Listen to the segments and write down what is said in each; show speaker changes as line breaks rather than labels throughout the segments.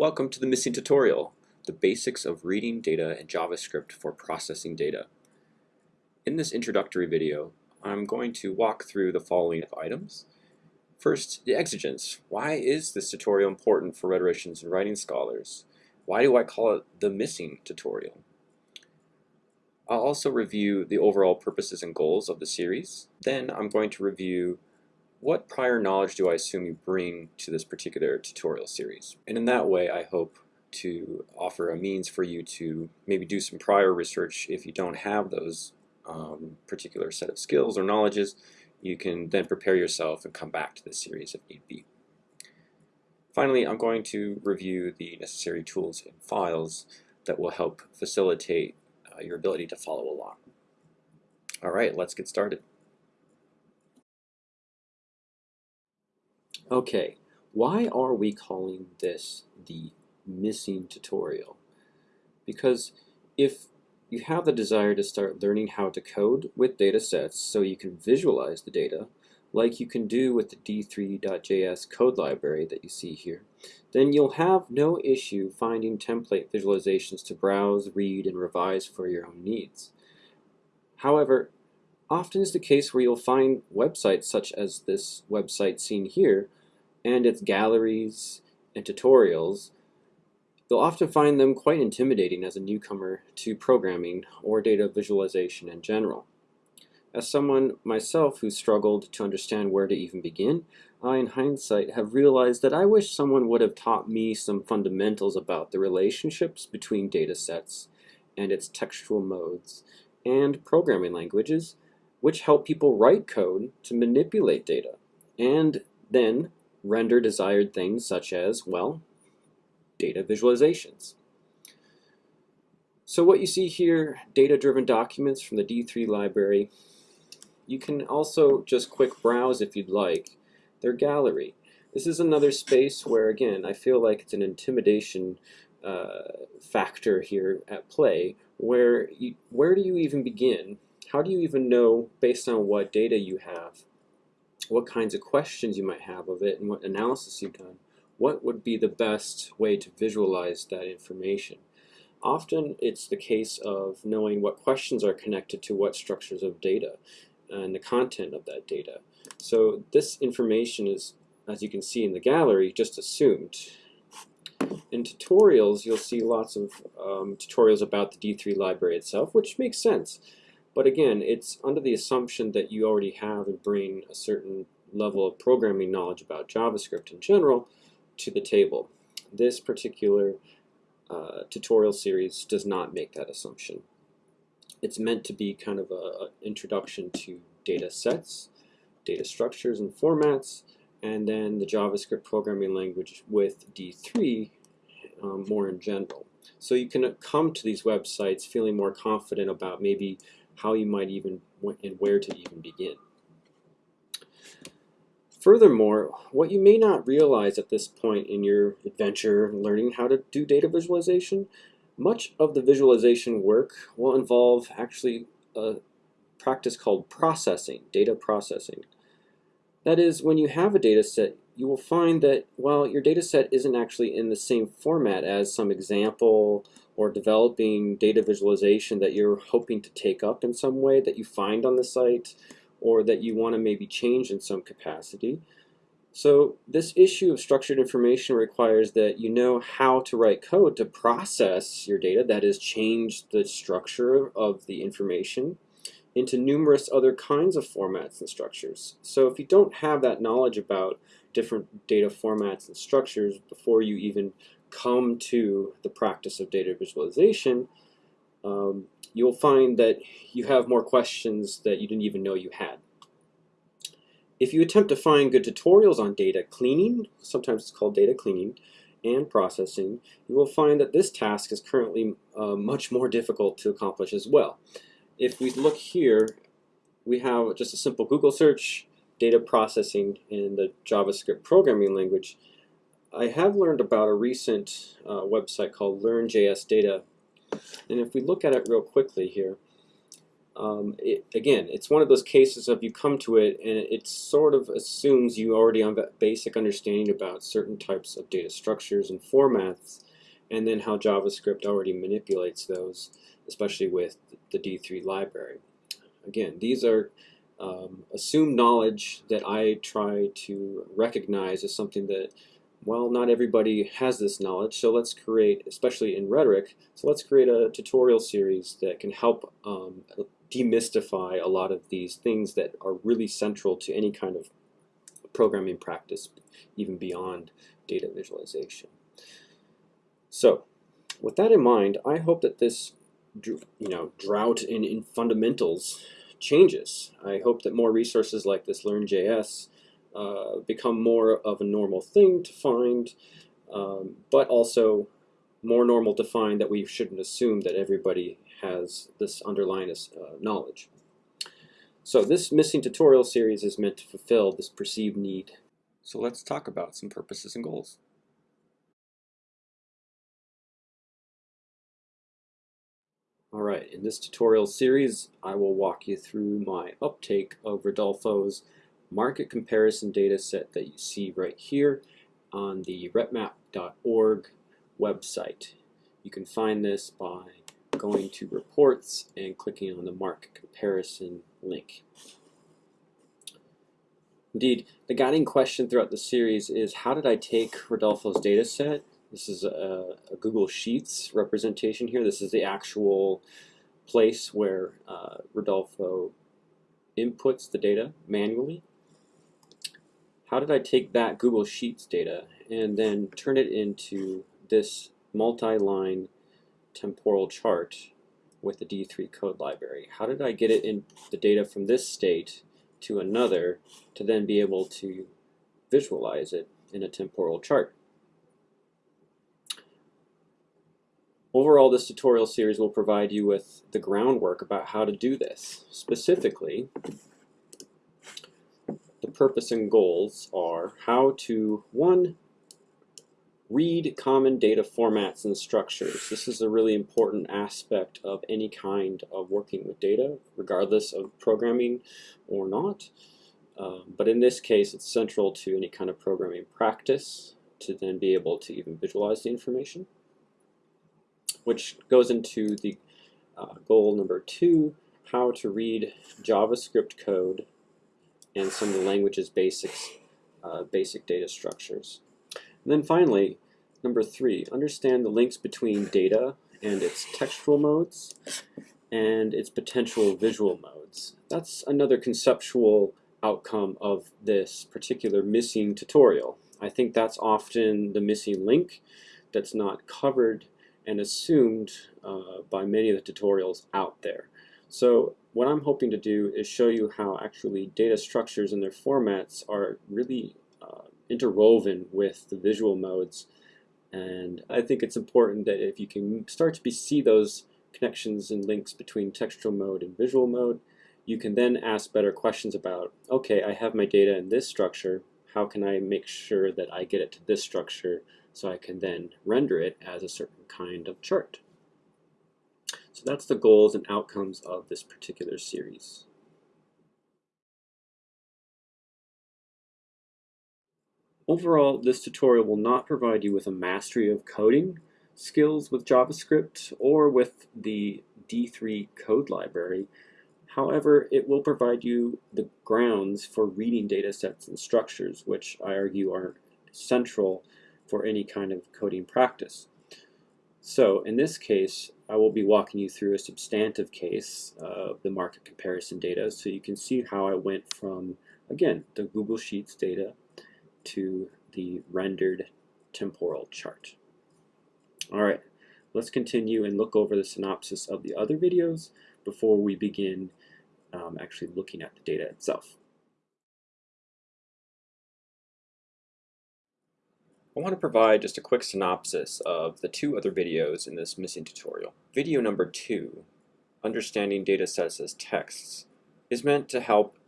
Welcome to the missing tutorial, the basics of reading data in JavaScript for processing data. In this introductory video, I'm going to walk through the following items. First, the exigence. Why is this tutorial important for rhetoricians and writing scholars? Why do I call it the missing tutorial? I'll also review the overall purposes and goals of the series. Then I'm going to review what prior knowledge do I assume you bring to this particular tutorial series? And in that way, I hope to offer a means for you to maybe do some prior research if you don't have those um, particular set of skills or knowledges. You can then prepare yourself and come back to this series if need be. Finally, I'm going to review the necessary tools and files that will help facilitate uh, your ability to follow along. All right, let's get started. Okay, why are we calling this the missing tutorial? Because if you have the desire to start learning how to code with data sets so you can visualize the data, like you can do with the d3.js code library that you see here, then you'll have no issue finding template visualizations to browse, read, and revise for your own needs. However, often is the case where you'll find websites such as this website seen here and its galleries and tutorials, you'll often find them quite intimidating as a newcomer to programming or data visualization in general. As someone myself who struggled to understand where to even begin, I, in hindsight, have realized that I wish someone would have taught me some fundamentals about the relationships between data sets and its textual modes and programming languages, which help people write code to manipulate data and then render desired things such as, well, data visualizations. So what you see here, data-driven documents from the D3 library, you can also just quick browse if you'd like their gallery. This is another space where, again, I feel like it's an intimidation uh, factor here at play, where you, where do you even begin? How do you even know, based on what data you have, what kinds of questions you might have of it and what analysis you've done, what would be the best way to visualize that information. Often it's the case of knowing what questions are connected to what structures of data and the content of that data. So this information is, as you can see in the gallery, just assumed. In tutorials, you'll see lots of um, tutorials about the D3 library itself, which makes sense. But again, it's under the assumption that you already have and bring a certain level of programming knowledge about JavaScript in general to the table. This particular uh, tutorial series does not make that assumption. It's meant to be kind of an introduction to data sets, data structures and formats, and then the JavaScript programming language with D3 um, more in general. So you can come to these websites feeling more confident about maybe how you might even and where to even begin. Furthermore, what you may not realize at this point in your adventure learning how to do data visualization, much of the visualization work will involve actually a practice called processing, data processing. That is, when you have a data set, you will find that, well, your data set isn't actually in the same format as some example or developing data visualization that you're hoping to take up in some way that you find on the site or that you want to maybe change in some capacity. So this issue of structured information requires that you know how to write code to process your data, that is change the structure of the information into numerous other kinds of formats and structures. So if you don't have that knowledge about different data formats and structures before you even come to the practice of data visualization, um, you'll find that you have more questions that you didn't even know you had. If you attempt to find good tutorials on data cleaning, sometimes it's called data cleaning, and processing, you will find that this task is currently uh, much more difficult to accomplish as well. If we look here, we have just a simple Google search, data processing in the JavaScript programming language, I have learned about a recent uh, website called LearnJS Data. And if we look at it real quickly here, um, it, again, it's one of those cases of you come to it and it sort of assumes you already have a basic understanding about certain types of data structures and formats and then how JavaScript already manipulates those, especially with the D3 library. Again, these are um, assumed knowledge that I try to recognize as something that well, not everybody has this knowledge, so let's create, especially in rhetoric, so let's create a tutorial series that can help um, demystify a lot of these things that are really central to any kind of programming practice, even beyond data visualization. So, with that in mind, I hope that this you know, drought in, in fundamentals changes. I hope that more resources like this LearnJS uh, become more of a normal thing to find, um, but also more normal to find that we shouldn't assume that everybody has this underlying uh, knowledge. So this missing tutorial series is meant to fulfill this perceived need. So let's talk about some purposes and goals. Alright, in this tutorial series I will walk you through my uptake of Rodolfo's market comparison data set that you see right here on the repmap.org website. You can find this by going to reports and clicking on the market comparison link. Indeed, the guiding question throughout the series is how did I take Rodolfo's data set? This is a, a Google Sheets representation here. This is the actual place where uh, Rodolfo inputs the data manually how did I take that Google Sheets data and then turn it into this multi-line temporal chart with the D3 code library? How did I get it in the data from this state to another to then be able to visualize it in a temporal chart? Overall, this tutorial series will provide you with the groundwork about how to do this. Specifically, the purpose and goals are how to, one, read common data formats and structures. This is a really important aspect of any kind of working with data, regardless of programming or not. Um, but in this case, it's central to any kind of programming practice to then be able to even visualize the information, which goes into the uh, goal number two, how to read JavaScript code and some of the language's basics, uh, basic data structures. And then finally, number three, understand the links between data and its textual modes and its potential visual modes. That's another conceptual outcome of this particular missing tutorial. I think that's often the missing link that's not covered and assumed uh, by many of the tutorials out there. So what I'm hoping to do is show you how actually data structures and their formats are really uh, interwoven with the visual modes and I think it's important that if you can start to see those connections and links between textual mode and visual mode you can then ask better questions about okay I have my data in this structure how can I make sure that I get it to this structure so I can then render it as a certain kind of chart. So that's the goals and outcomes of this particular series. Overall, this tutorial will not provide you with a mastery of coding skills with JavaScript or with the D3 code library. However, it will provide you the grounds for reading data sets and structures, which I argue are central for any kind of coding practice. So in this case, I will be walking you through a substantive case of the market comparison data so you can see how I went from, again, the Google Sheets data to the rendered temporal chart. All right, let's continue and look over the synopsis of the other videos before we begin um, actually looking at the data itself. I want to provide just a quick synopsis of the two other videos in this missing tutorial. Video number two, Understanding Data Sets as Texts, is meant to help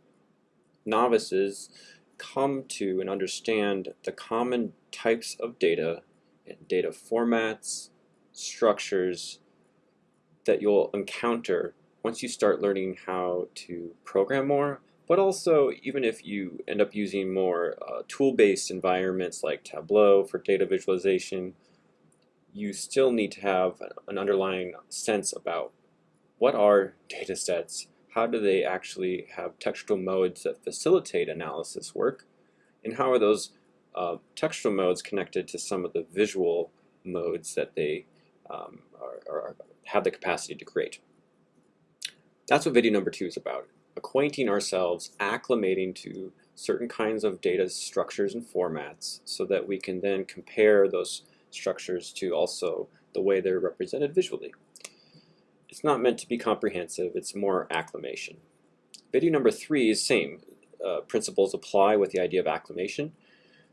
novices come to and understand the common types of data and data formats, structures that you'll encounter once you start learning how to program more, but also even if you end up using more uh, tool-based environments like Tableau for data visualization, you still need to have an underlying sense about what are data sets, how do they actually have textual modes that facilitate analysis work, and how are those uh, textual modes connected to some of the visual modes that they um, are, are, have the capacity to create. That's what video number two is about, acquainting ourselves, acclimating to certain kinds of data structures and formats so that we can then compare those structures to also the way they're represented visually. It's not meant to be comprehensive, it's more acclimation. Video number three is same. Uh, principles apply with the idea of acclimation.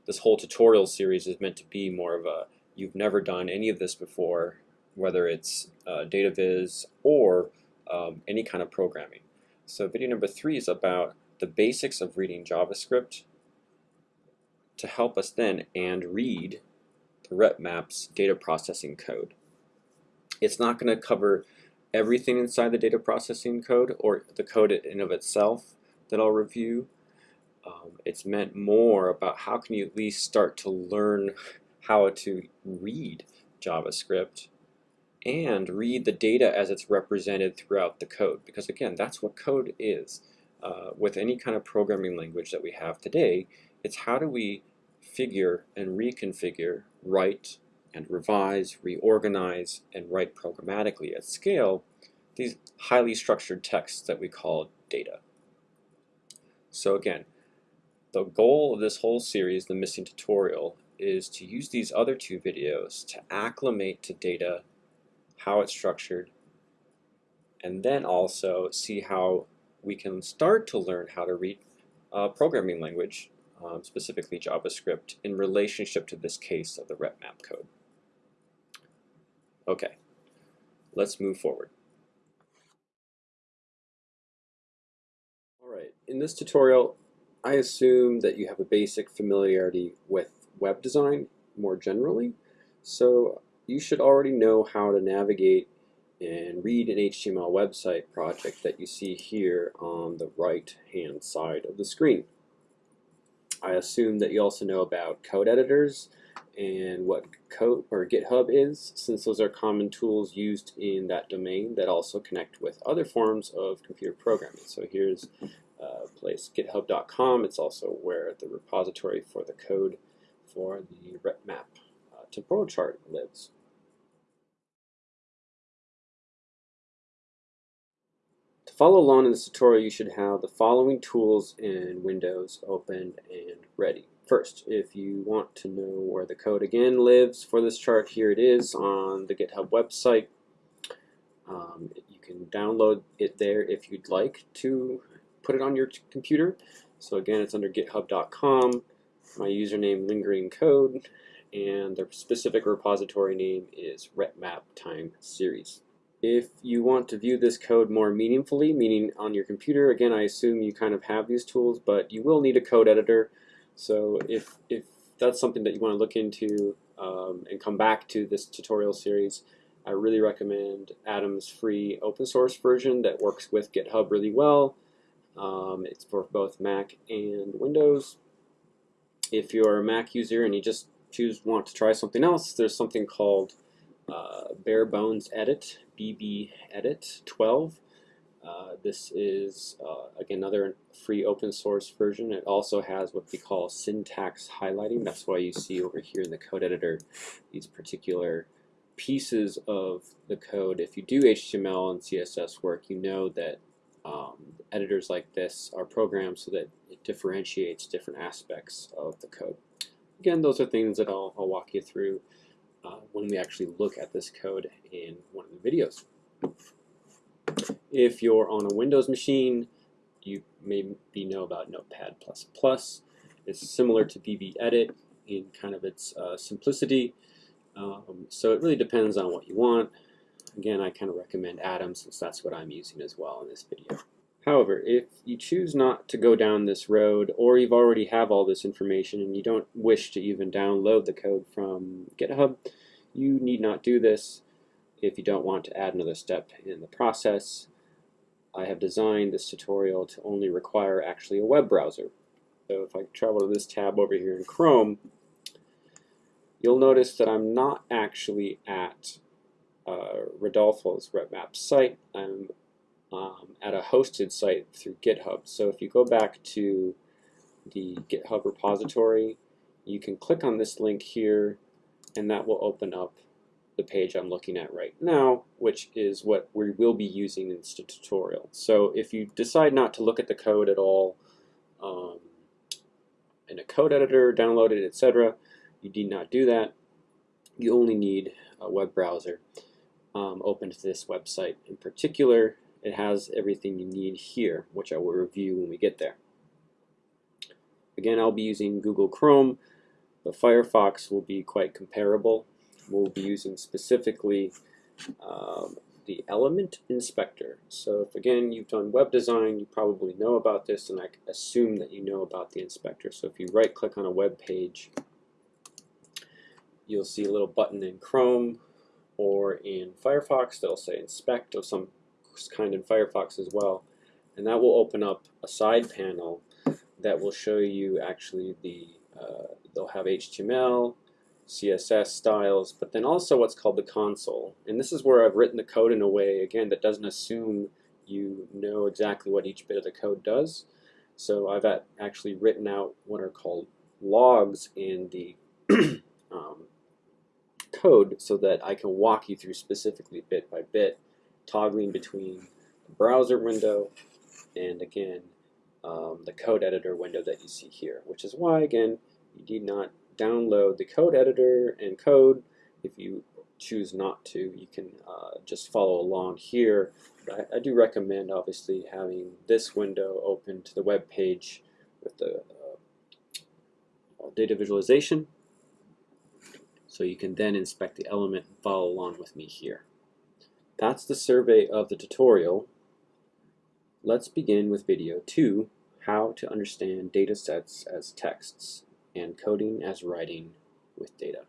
This whole tutorial series is meant to be more of a, you've never done any of this before, whether it's uh, data viz or um, any kind of programming. So video number three is about the basics of reading JavaScript to help us then and read the RepMap's data processing code. It's not going to cover everything inside the data processing code or the code in of itself that I'll review. Um, it's meant more about how can you at least start to learn how to read JavaScript and read the data as it's represented throughout the code because again that's what code is uh, with any kind of programming language that we have today it's how do we figure and reconfigure write and revise, reorganize, and write programmatically at scale these highly structured texts that we call data. So again, the goal of this whole series, the missing tutorial, is to use these other two videos to acclimate to data, how it's structured, and then also see how we can start to learn how to read a programming language um, specifically JavaScript, in relationship to this case of the RepMap code. Okay, let's move forward. Alright, in this tutorial, I assume that you have a basic familiarity with web design more generally, so you should already know how to navigate and read an HTML website project that you see here on the right hand side of the screen. I assume that you also know about code editors and what code or GitHub is, since those are common tools used in that domain that also connect with other forms of computer programming. So here's a place, github.com. It's also where the repository for the code for the RepMap uh, temporal chart lives. Follow along in this tutorial, you should have the following tools in Windows open and ready. First, if you want to know where the code again lives for this chart, here it is on the GitHub website. Um, you can download it there if you'd like to put it on your computer. So again, it's under github.com. My username, lingering code, and the specific repository name is RepMap Time Series. If you want to view this code more meaningfully, meaning on your computer, again, I assume you kind of have these tools, but you will need a code editor. So if, if that's something that you want to look into um, and come back to this tutorial series, I really recommend Atom's free open source version that works with GitHub really well. Um, it's for both Mac and Windows. If you're a Mac user and you just choose want to try something else, there's something called uh, Bare Bones Edit, BB Edit 12. Uh, this is, uh, again, another free open source version. It also has what we call syntax highlighting. That's why you see over here in the code editor these particular pieces of the code. If you do HTML and CSS work, you know that um, editors like this are programmed so that it differentiates different aspects of the code. Again, those are things that I'll, I'll walk you through uh, when we actually look at this code in one of the videos. If you're on a Windows machine, you maybe know about Notepad++. It's similar to BB Edit in kind of its uh, simplicity. Um, so it really depends on what you want. Again, I kind of recommend Atom since that's what I'm using as well in this video. However, if you choose not to go down this road, or you've already have all this information and you don't wish to even download the code from GitHub, you need not do this if you don't want to add another step in the process. I have designed this tutorial to only require actually a web browser. So if I travel to this tab over here in Chrome, you'll notice that I'm not actually at uh, Rodolfo's RepMap site. I'm um, at a hosted site through GitHub. So if you go back to the GitHub repository, you can click on this link here and that will open up the page I'm looking at right now, which is what we will be using in this tutorial. So if you decide not to look at the code at all um, in a code editor, download it, etc., you need not do that. You only need a web browser um, open to this website. In particular, it has everything you need here, which I will review when we get there. Again, I'll be using Google Chrome, but Firefox will be quite comparable. We'll be using specifically um, the element inspector. So if again you've done web design, you probably know about this and I assume that you know about the inspector. So if you right click on a web page, you'll see a little button in Chrome or in Firefox that'll say inspect of some kind in Firefox as well. And that will open up a side panel that will show you actually the, uh, they'll have HTML, CSS styles, but then also what's called the console. And this is where I've written the code in a way, again, that doesn't assume you know exactly what each bit of the code does. So I've actually written out what are called logs in the um, code so that I can walk you through specifically bit by bit, toggling between the browser window and again um, the code editor window that you see here, which is why again you need not download the code editor and code. If you choose not to, you can uh, just follow along here. But I, I, do recommend obviously having this window open to the web page with the uh, data visualization so you can then inspect the element and follow along with me here. That's the survey of the tutorial. Let's begin with video 2, how to understand data sets as texts and coding as writing with data.